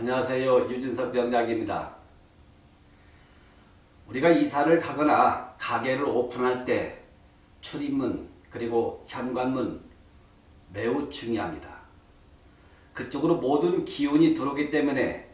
안녕하세요. 유진석 병작입니다. 우리가 이사를 가거나 가게를 오픈할 때 출입문 그리고 현관문 매우 중요합니다. 그쪽으로 모든 기운이 들어오기 때문에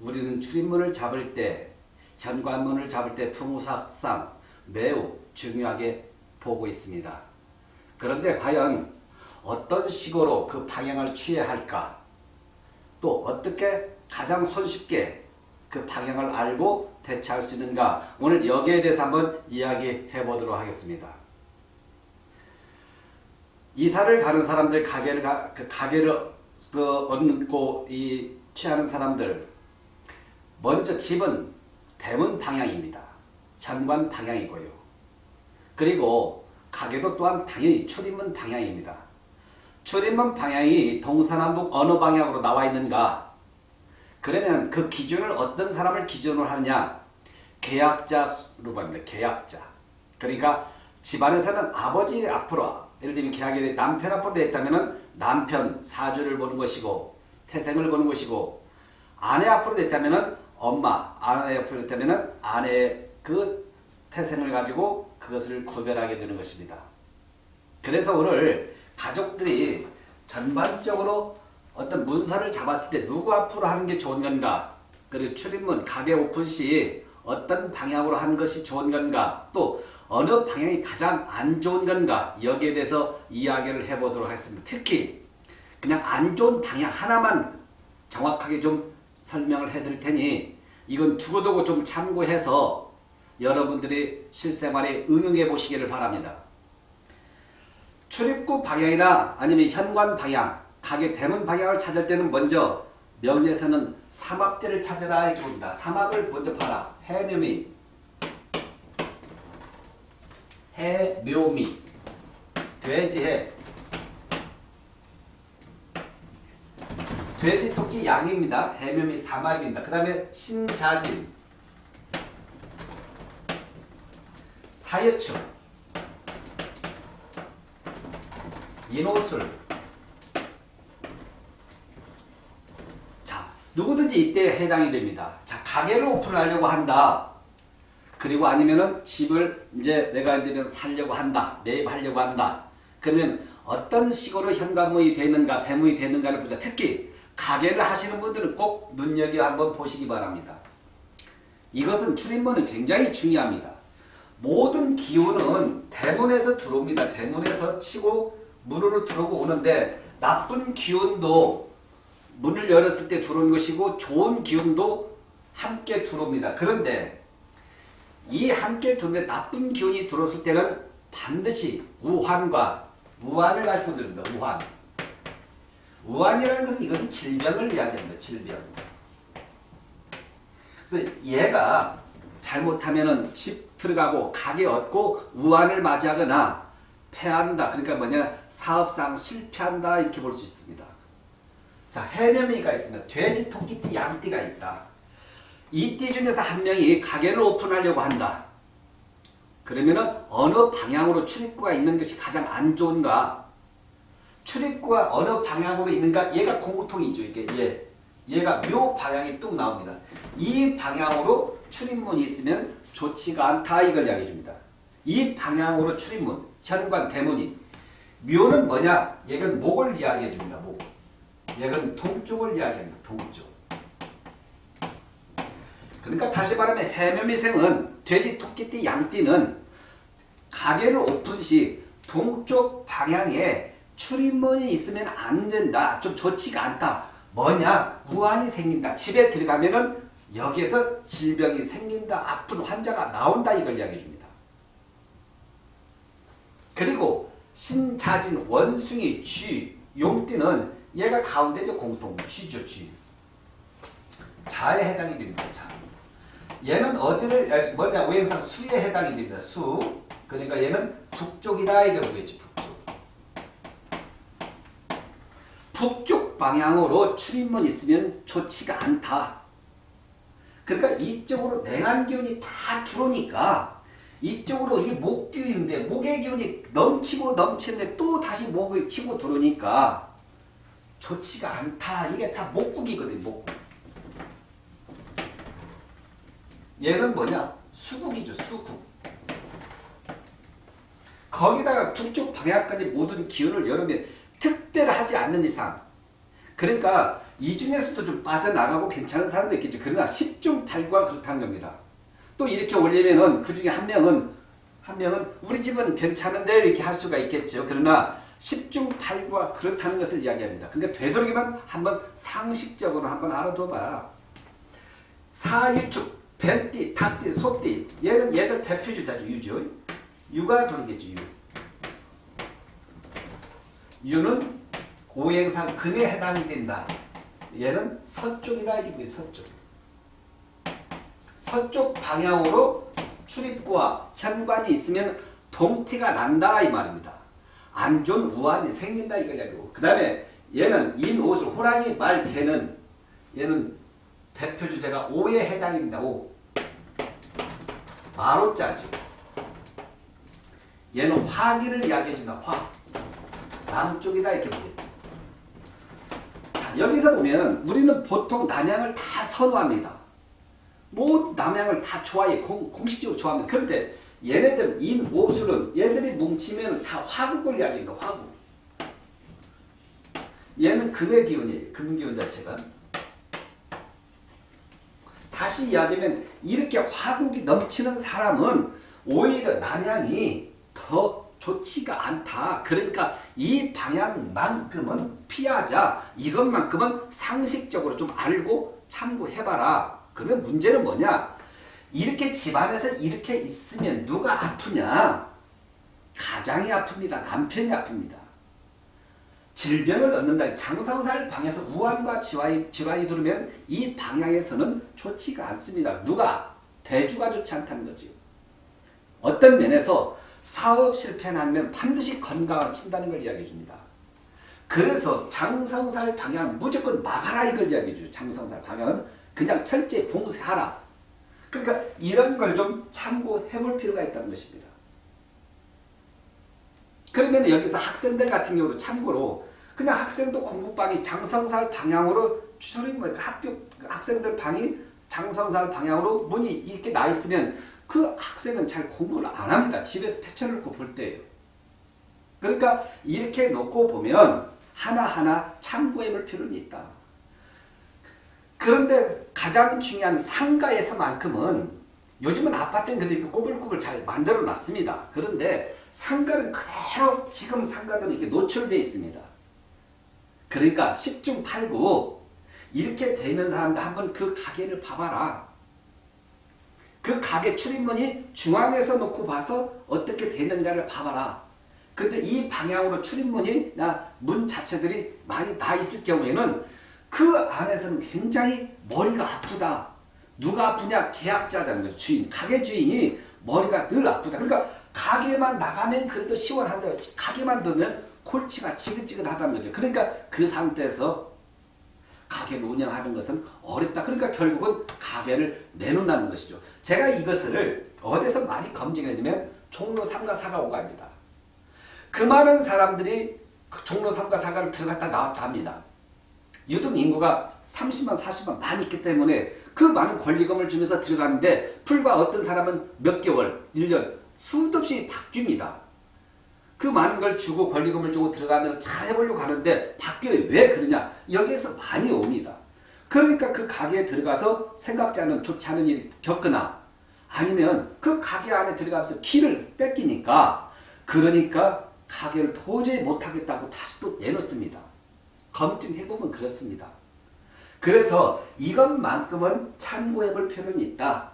우리는 출입문을 잡을 때 현관문을 잡을 때 풍수학상 매우 중요하게 보고 있습니다. 그런데 과연 어떤 식으로 그 방향을 취해야 할까? 또 어떻게 가장 손쉽게 그 방향을 알고 대처할 수 있는가? 오늘 여기에 대해서 한번 이야기해 보도록 하겠습니다. 이사를 가는 사람들, 가게를, 가, 그 가게를 그 얻고 이 취하는 사람들, 먼저 집은 대문 방향입니다. 현관 방향이고요. 그리고 가게도 또한 당연히 출입문 방향입니다. 출입문 방향이 동서남북 어느 방향으로 나와 있는가? 그러면 그 기준을 어떤 사람을 기준으로 하느냐? 계약자로 봅니다. 계약자. 그러니까 집안에서는 아버지 앞으로 예를 들면 계약이 남편 앞으로 있다면 남편 사주를 보는 것이고 태생을 보는 것이고 아내 앞으로 있다면 엄마, 아내 앞으로 있다면 아내의 그 태생을 가지고 그것을 구별하게 되는 것입니다. 그래서 오늘 가족들이 전반적으로 어떤 문서를 잡았을 때 누구 앞으로 하는 게 좋은 건가 그리고 출입문, 가게 오픈 시 어떤 방향으로 하는 것이 좋은 건가 또 어느 방향이 가장 안 좋은 건가 여기에 대해서 이야기를 해보도록 하겠습니다. 특히 그냥 안 좋은 방향 하나만 정확하게 좀 설명을 해드릴 테니 이건 두고두고 좀 참고해서 여러분들이 실생활에 응용해 보시기를 바랍니다. 출입구 방향이나 아니면 현관 방향, 가게 대문 방향을 찾을 때는 먼저 명리에서는 삼합대를 찾으라 이렇게 봅니다. 삼합을 먼저 봐라. 해묘미, 해묘미, 돼지해, 돼지, 토끼, 양입니다. 해묘미 삼합입니다. 그 다음에 신자진, 사여충, 인호술 자 누구든지 이때 해당이 됩니다. 자 가게를 오픈하려고 한다. 그리고 아니면은 집을 이제 내가 이제 살려고 한다. 매입하려고 한다. 그러면 어떤 식으로 현관문이 되는가 대문이 되는가를 보자. 특히 가게를 하시는 분들은 꼭 눈여겨 한번 보시기 바랍니다. 이것은 출입문은 굉장히 중요합니다. 모든 기운은 대문에서 들어옵니다. 대문에서 치고 문으로 들어오고 오는데 나쁜 기운도 문을 열었을 때 들어오는 것이고 좋은 기운도 함께 들어옵니다. 그런데 이 함께 들어오는데 나쁜 기운이 들어왔을 때는 반드시 우환과 무환을 가지고 들습니다. 우환. 우환이라는 것은 이것은 질병을 이야기합니다. 질병. 그래서 얘가 잘못하면은 집 들어가고 가게 얻고 우환을 맞이하거나 패한다. 그러니까 뭐냐 사업상 실패한다 이렇게 볼 수 있습니다. 자 해명이가 있습니다. 돼지, 토끼띠, 양띠가 있다. 이 띠 중에서 한 명이 가게를 오픈하려고 한다. 그러면은 어느 방향으로 출입구가 있는 것이 가장 안 좋은가? 출입구가 어느 방향으로 있는가? 얘가 공통이죠. 이게 얘. 얘가 묘 방향이 뚝 나옵니다. 이 방향으로 출입문이 있으면 좋지가 않다 이걸 이야기해 줍니다. 이 방향으로 출입문, 현관, 대문이 묘는 뭐냐? 얘는 목을 이야기해 줍니다. 목. 얘는 동쪽을 이야기합니다. 동쪽. 그러니까 다시 말하면 해묘미생은 돼지, 토끼띠, 양띠는 가게를 오픈 시 동쪽 방향에 출입문이 있으면 안 된다. 좀 좋지가 않다. 뭐냐? 무한이 생긴다. 집에 들어가면은 여기에서 질병이 생긴다. 아픈 환자가 나온다. 이걸 이야기해 줍니다. 그리고 신자진 원숭이 쥐 용띠는 얘가 가운데죠. 공통 쥐죠. 쥐. 자에 해당이 됩니다. 자. 얘는 어디를 뭐냐 오행상 수에 해당이 됩니다. 수. 그러니까 얘는 북쪽이다 이게 보겠지. 북쪽. 북쪽 방향으로 출입문 있으면 좋지가 않다. 그러니까 이쪽으로 냉한 기운이 다 들어오니까 이쪽으로 이 목기운인데 목의 기운이 넘치고 넘치는데 또 다시 목을 치고 들어오니까 좋지가 않다. 이게 다 목국이거든요. 목국. 얘는 뭐냐? 수국이죠. 수국. 거기다가 북쪽 방향까지 모든 기운을 여러분이 특별하지 않는 이상 그러니까 이 중에서도 좀 빠져나가고 괜찮은 사람도 있겠죠. 그러나 10중 8구가 그렇다는 겁니다. 또 이렇게 올리면은 그 중에 한 명은 한 명은 우리 집은 괜찮은데 이렇게 할 수가 있겠죠. 그러나 10중 8구가 그렇다는 것을 이야기합니다. 근데 되도록이면 한번 상식적으로 한번 알아둬봐. 사유축, 뱀띠, 닭띠, 소띠 얘는 얘들 대표주자죠. 유죠. 유가 들어오겠죠. 유. 유는 고행상 금에 해당이 된다. 얘는 서쪽이다. 이게 뭐예요? 서쪽. 서쪽 방향으로 출입구와 현관이 있으면 동티가 난다 이 말입니다. 안 좋은 우환이 생긴다 이야기고 그 다음에 얘는 인옷을 호랑이 말 개는 얘는 대표 주제가 오에 해당입니다. 오. 마로자죠. 얘는 화기를 이야기해준다. 화. 남쪽이다 이렇게 보겠다. 자 여기서 보면 우리는 보통 남양을 다 선호합니다. 뭐 남양을 다 좋아해 공, 공식적으로 좋아합니다. 그런데 얘네들 인 오술은 얘들이 뭉치면 다 화국을 이야기합니다. 화국. 얘는 금의 기운이에요. 금 기운 자체가. 다시 이야기하면 이렇게 화국이 넘치는 사람은 오히려 남양이 더 좋지가 않다. 그러니까 이 방향만큼은 피하자. 이것만큼은 상식적으로 좀 알고 참고해봐라. 그러면 문제는 뭐냐? 이렇게 집안에서 이렇게 있으면 누가 아프냐? 가장이 아픕니다. 남편이 아픕니다. 질병을 얻는다. 장성살 방에서 우환과 지환이, 지환이 들으면 이 방향에서는 좋지가 않습니다. 누가? 대주가 좋지 않다는 거죠. 어떤 면에서 사업 실패하면 반드시 건강을 친다는 걸 이야기해 줍니다. 그래서 장성살 방향 무조건 막아라 이걸 이야기해 줘요. 장성살 방향은 그냥 철저히 봉쇄하라. 그러니까 이런 걸 좀 참고해 볼 필요가 있다는 것입니다. 그러면 여기서 학생들 같은 경우도 참고로 그냥 학생도 공부방이 장성살 방향으로 출입 뭐 학교 학생들 방이 장성살 방향으로 문이 이렇게 나 있으면 그 학생은 잘 공부를 안 합니다. 집에서 펼쳐놓고 볼 때예요. 그러니까 이렇게 놓고 보면 하나하나 참고해 볼 필요는 있다. 그런데 가장 중요한 상가에서만큼은 요즘은 아파트는 그래도 꼬불꼬불 잘 만들어 놨습니다. 그런데 상가는 그대로 지금 상가들은 이렇게 노출되어 있습니다. 그러니까 10중 8구 이렇게 되는 사람들 한번 그 가게를 봐봐라. 그 가게 출입문이 중앙에서 놓고 봐서 어떻게 되는가를 봐봐라. 근데 이 방향으로 출입문이나 문 자체들이 많이 나 있을 경우에는 그 안에서는 굉장히 머리가 아프다. 누가 아프냐? 계약자라는 거죠. 주인, 가게 주인이 머리가 늘 아프다. 그러니까 가게만 나가면 그래도 시원한다. 가게만 두면 골치가 지긋지긋하다는 거죠. 그러니까 그 상태에서 가게를 운영하는 것은 어렵다. 그러니까 결국은 가게를 내놓는다는 것이죠. 제가 이것을 어디서 많이 검증했냐면 종로 3가 4가 5가입니다. 그 많은 사람들이 그 종로 3가 4가를 들어갔다 나왔다 합니다. 유독 인구가 30만 40만 많이 있기 때문에 그 많은 권리금을 주면서 들어가는데 불과 어떤 사람은 몇 개월, 1년 수도 없이 바뀝니다. 그 많은 걸 주고 권리금을 주고 들어가면서 잘 해보려고 하는데 바뀌어요. 왜 그러냐? 여기에서 많이 옵니다. 그러니까 그 가게에 들어가서 생각지 않은 좋지 않은 일이 겪거나 아니면 그 가게 안에 들어가면서 키를 뺏기니까 그러니까 가게를 도저히 못하겠다고 다시 또 내놓습니다. 검증해보면 그렇습니다. 그래서 이것만큼은 참고해 볼 필요는 있다.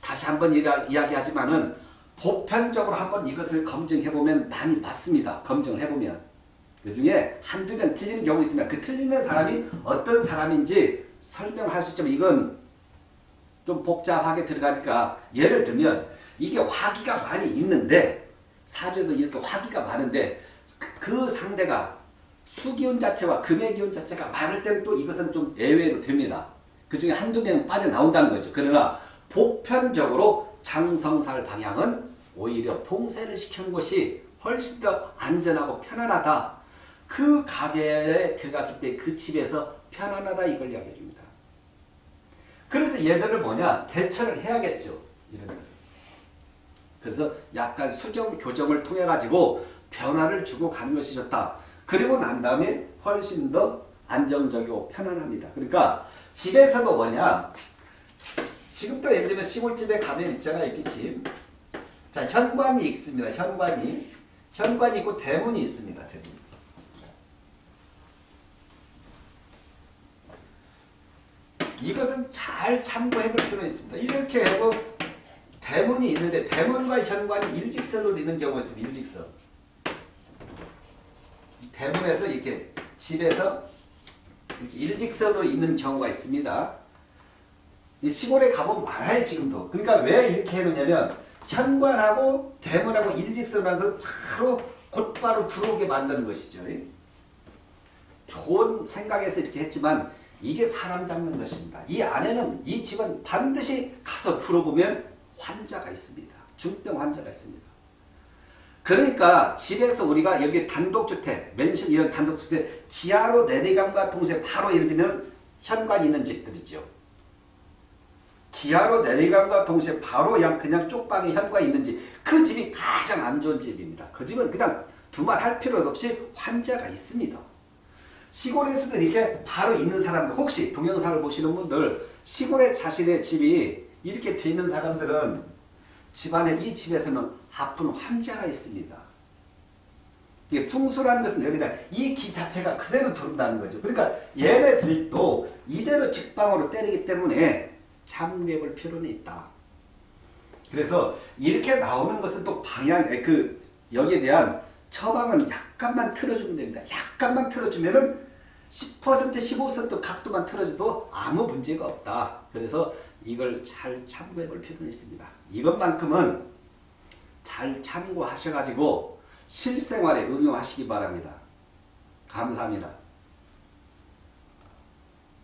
다시 한번 이야기하지만 은 보편적으로 한번 이것을 검증해보면 많이 맞습니다. 검증을 해보면. 그 중에 한두 명 틀리는 경우 있으면 그 틀리는 사람이 어떤 사람인지 설명할 수 있지만 이건 좀 복잡하게 들어가니까 예를 들면 이게 화기가 많이 있는데 사주에서 이렇게 화기가 많은데 그 상대가 수기운 자체와 금의 기운 자체가 많을 때는 또 이것은 좀 예외로 됩니다. 그 중에 한두 명 빠져나온다는 거죠. 그러나 보편적으로 장성살 방향은 오히려 봉쇄를 시키는 것이 훨씬 더 안전하고 편안하다. 그 가게에 들어갔을 때 그 집에서 편안하다 이걸 이야기해 줍니다. 그래서 얘들을 뭐냐 대처를 해야겠죠. 것은. 그래서 약간 수정 교정을 통해 가지고 변화를 주고 가는 것이 좋다. 그리고 난 다음에 훨씬 더 안정적이고 편안합니다. 그러니까 집에서도 뭐냐 지금도 예를 들면 시골집에 가면 있잖아요. 이렇게 집. 자 현관이 있습니다. 현관이 현관이 있고 대문이 있습니다. 대문. 이것은 잘 참고해 볼 필요가 있습니다. 이렇게 하고 대문이 있는데 대문과 현관이 일직선으로 있는 경우가 있습니다. 일직선. 대문에서 이렇게 집에서 이렇게 일직선으로 있는 경우가 있습니다. 이 시골에 가보면 많아요 지금도. 그러니까 왜 이렇게 해놓냐면 현관하고 대문하고 일직선하고 바로 곧바로 들어오게 만드는 것이죠. 좋은 생각에서 이렇게 했지만 이게 사람 잡는 것입니다. 이 안에는 이 집은 반드시 가서 풀어보면 환자가 있습니다. 중병 환자가 있습니다. 그러니까 집에서 우리가 여기 단독주택, 맨션 이런 단독주택 지하로 내리감과 동시에 바로 예를 들면 현관이 있는 집들이죠. 지하로 내리감과 동시에 바로 그냥, 그냥 쪽방에 현관이 있는 집. 그 집이 가장 안 좋은 집입니다. 그 집은 그냥 두말할 필요도 없이 환자가 있습니다. 시골에서도 이렇게 바로 있는 사람들 혹시 동영상을 보시는 분들 시골에 자신의 집이 이렇게 돼 있는 사람들은 집안에 이 집에서는 아픈 환자가 있습니다. 이게 풍수라는 것은 여기다 이 기 자체가 그대로 들어온다는 거죠. 그러니까 얘네들도 이대로 직방으로 때리기 때문에 참고해 볼 필요는 있다. 그래서 이렇게 나오는 것은 또 방향, 그 여기에 대한 처방은 약간만 틀어주면 됩니다. 약간만 틀어주면은 10% 15% 각도만 틀어줘도 아무 문제가 없다. 그래서 이걸 잘 참고해 볼 필요는 있습니다. 이것만큼은 잘 참고하셔가지고 실생활에 응용하시기 바랍니다. 감사합니다.